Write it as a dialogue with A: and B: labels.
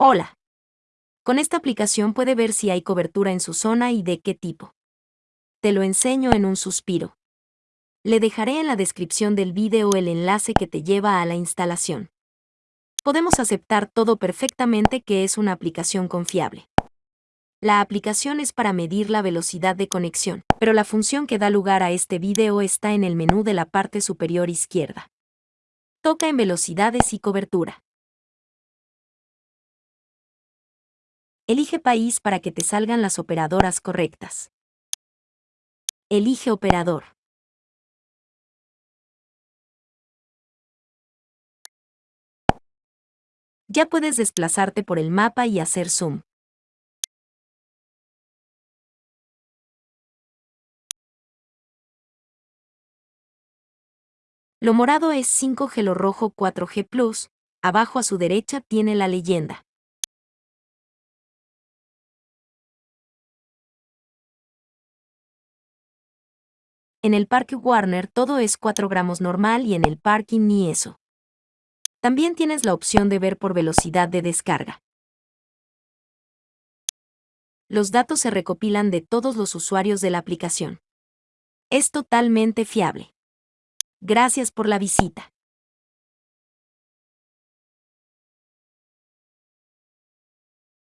A: Hola. Con esta aplicación puede ver si hay cobertura en su zona y de qué tipo. Te lo enseño en un suspiro. Le dejaré en la descripción del vídeo el enlace que te lleva a la instalación. Podemos aceptar todo perfectamente que es una aplicación confiable. La aplicación es para medir la velocidad de conexión, pero la función que da lugar a este vídeo está en el menú de la parte superior izquierda. Toca en velocidades y cobertura. Elige país para que te salgan las operadoras correctas. Elige operador. Ya puedes desplazarte por el mapa y hacer zoom. Lo morado es 5G, lo rojo 4G Plus, abajo a su derecha tiene la leyenda. En el parque Warner todo es 4 gramos normal y en el parking ni eso. También tienes la opción de ver por velocidad de descarga. Los datos se recopilan de todos los usuarios de la aplicación. Es totalmente fiable. Gracias por la visita.